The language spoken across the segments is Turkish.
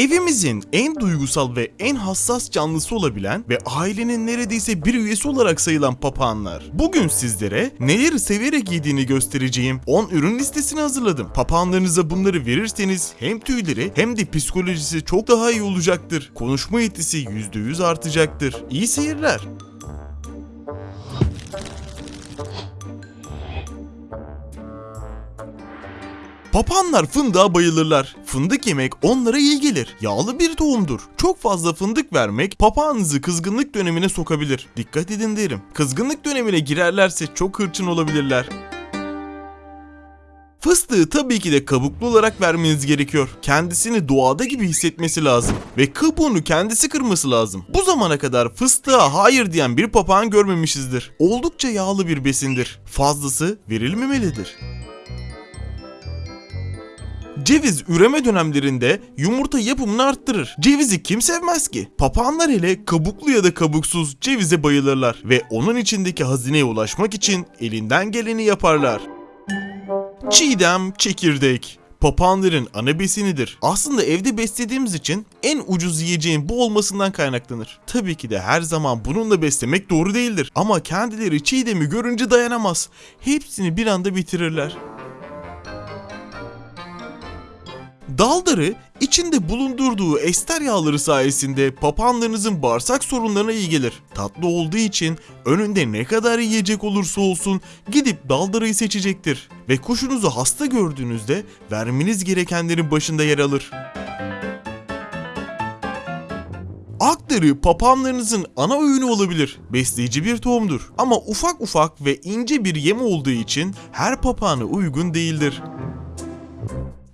Evimizin en duygusal ve en hassas canlısı olabilen ve ailenin neredeyse bir üyesi olarak sayılan papağanlar. Bugün sizlere neleri severek yediğini göstereceğim 10 ürün listesini hazırladım. Papağanlarınıza bunları verirseniz hem tüyleri hem de psikolojisi çok daha iyi olacaktır. Konuşma yetisi %100 artacaktır. İyi seyirler. Papağanlar fındığa bayılırlar. Fındık yemek onlara iyi gelir. Yağlı bir tohumdur. Çok fazla fındık vermek papağanınızı kızgınlık dönemine sokabilir. Dikkat edin derim. Kızgınlık dönemine girerlerse çok hırçın olabilirler. Fıstığı tabii ki de kabuklu olarak vermeniz gerekiyor. Kendisini doğada gibi hissetmesi lazım. Ve kabuğunu kendisi kırması lazım. Bu zamana kadar fıstığa hayır diyen bir papağan görmemişizdir. Oldukça yağlı bir besindir. Fazlası verilmemelidir. Ceviz üreme dönemlerinde yumurta yapımını arttırır. Cevizi kim sevmez ki? Papağanlar hele kabuklu ya da kabuksuz cevize bayılırlar ve onun içindeki hazineye ulaşmak için elinden geleni yaparlar. Çiğdem çekirdek. Papağanların ana besinidir. Aslında evde beslediğimiz için en ucuz yiyeceğin bu olmasından kaynaklanır. Tabii ki de her zaman bununla beslemek doğru değildir. Ama kendileri çiğdemi görünce dayanamaz. Hepsini bir anda bitirirler. Daldarı içinde bulundurduğu ester yağları sayesinde papağanlarınızın bağırsak sorunlarına iyi gelir. Tatlı olduğu için önünde ne kadar yiyecek olursa olsun gidip daldarıyı seçecektir. Ve kuşunuzu hasta gördüğünüzde vermeniz gerekenlerin başında yer alır. Aktarı papağanlarınızın ana öğünü olabilir. Besleyici bir tohumdur. Ama ufak ufak ve ince bir yem olduğu için her papağana uygun değildir.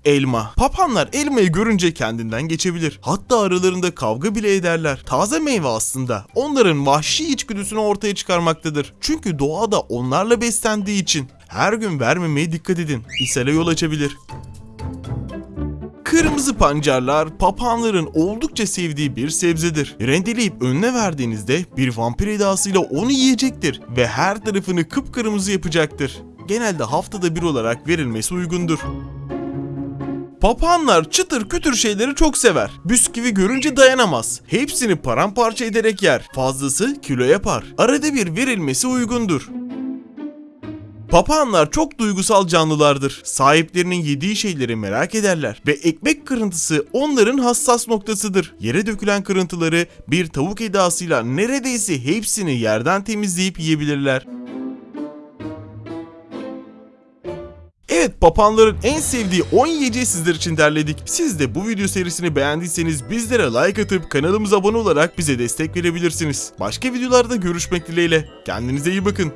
Elma. Papağanlar elmayı görünce kendinden geçebilir. Hatta aralarında kavga bile ederler. Taze meyve aslında onların vahşi içgüdüsünü ortaya çıkarmaktadır. Çünkü doğada onlarla beslendiği için. Her gün vermemeye dikkat edin. İshale yol açabilir. Kırmızı pancarlar papağanların oldukça sevdiği bir sebzedir. Rendeleyip önüne verdiğinizde bir vampir edasıyla onu yiyecektir ve her tarafını kıpkırmızı yapacaktır. Genelde haftada bir olarak verilmesi uygundur. Papağanlar çıtır kütür şeyleri çok sever. Bisküvi görünce dayanamaz. Hepsini paramparça ederek yer. Fazlası kilo yapar. Arada bir verilmesi uygundur. Papağanlar çok duygusal canlılardır. Sahiplerinin yediği şeyleri merak ederler ve ekmek kırıntısı onların hassas noktasıdır. Yere dökülen kırıntıları bir tavuk edasıyla neredeyse hepsini yerden temizleyip yiyebilirler. Evet papağanların en sevdiği 10 yiyeceği sizler için derledik. Siz de bu video serisini beğendiyseniz bizlere like atıp kanalımıza abone olarak bize destek verebilirsiniz. Başka videolarda görüşmek dileğiyle. Kendinize iyi bakın.